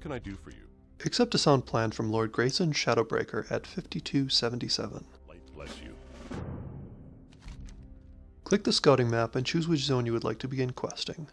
can I do for you? Accept a sound plan from Lord Grayson Shadowbreaker at 5277. Light bless you. Click the scouting map and choose which zone you would like to begin questing.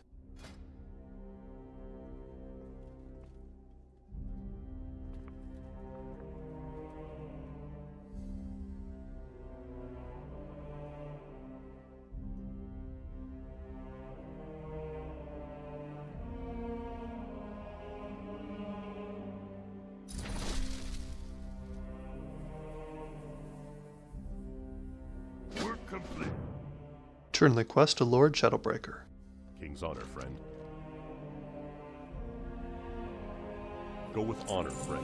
Turn the quest to Lord Shadowbreaker. King's honor, friend. Go with honor, friend.